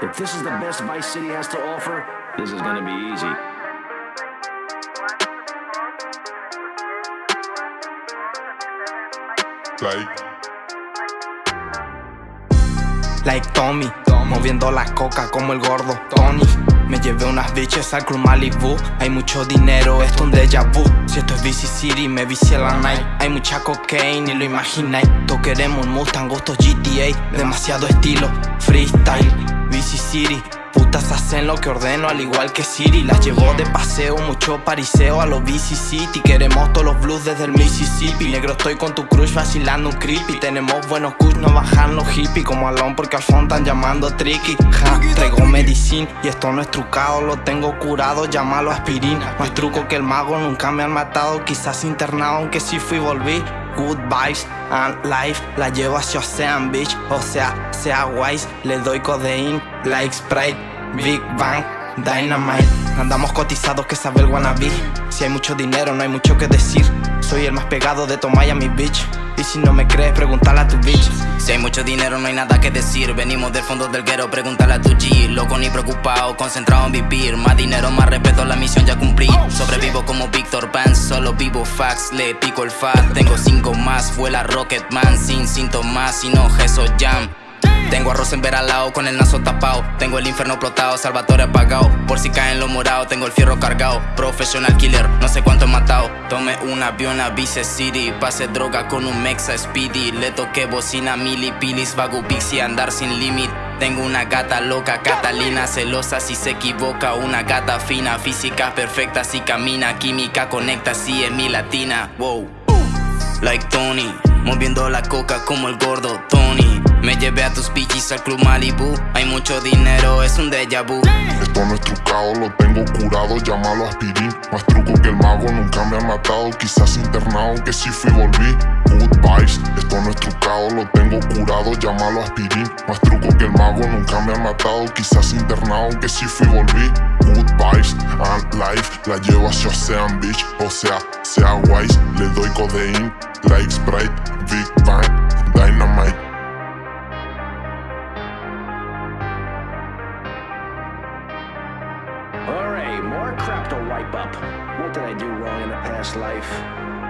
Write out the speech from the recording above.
If this is the best Vice City has to offer, this is gonna be easy. Like, Like Tommy, moviendo la coca como el gordo Tony. Me llevé unas bitches al Club Malibu. Hay mucho dinero, esto es un déjà vu. Si esto es BC City, me vicié la night. Hay mucha cocaine y lo imagináis. Todos queremos un Mustang, gustos GTA. Demasiado estilo, freestyle, BC City. Putas hacen lo que ordeno al igual que Siri. Las llevo de paseo, mucho pariseo a los BC City. Queremos todos los blues desde el Mississippi. Negro estoy con tu crush vacilando un creepy. Tenemos buenos kush, no bajan los hippies. Como Alon porque al fondo están llamando tricky. Ja, traigo medicina y esto no es trucado. Lo tengo curado, llámalo aspirina. Más truco que el mago, nunca me han matado. Quizás internado, aunque sí fui y volví Good vibes and life La llevo hacia Ocean Beach O sea, sea wise Le doy codeín like Sprite Big Bang Dynamite. Andamos cotizados que sabe el wannabe. Si hay mucho dinero no hay mucho que decir. Soy el más pegado de tu Miami Beach Y si no me crees pregúntale a tu bitch. Si hay mucho dinero no hay nada que decir. Venimos del fondo del guero, pregúntale a tu G. Loco ni preocupado, concentrado en vivir. Más dinero, más respeto, la misión ya cumplí. Sobrevivo como Víctor Pan, vivo fax Le pico el fat, tengo cinco más Vuela Rocketman sin síntomas, sin ojeso jam. Tengo arroz en lado con el naso tapado Tengo el infierno explotado, Salvatore apagado Por si caen los morados, tengo el fierro cargado Professional killer, no sé cuánto he matado. Tomé un avión a Vice City Pase droga con un Mexa Speedy. Le toqué bocina mili pilis Vago pixie andar sin límite tengo una gata loca, Catalina celosa si se equivoca Una gata fina, física perfecta si camina Química conecta si es mi latina, wow. Like Tony, moviendo la coca como el gordo Tony Me llevé a tus pichis al club Malibu Hay mucho dinero, es un déjà vu esto no es trucado, lo tengo curado, llámalo aspirín. Más truco que el mago, nunca me han matado, quizás internado, que si fui y volví. Good vibes, esto no es trucado, lo tengo curado, llámalo aspirín. Más truco que el mago, nunca me han matado, quizás internado, que si fui volví. Good vibes and life, la llevo hacia Ocean Beach, o sea, sea wise, le doy codeín, like Sprite, Big Bang, Dynamite. Alright, more crap to wipe up. What did I do wrong in a past life?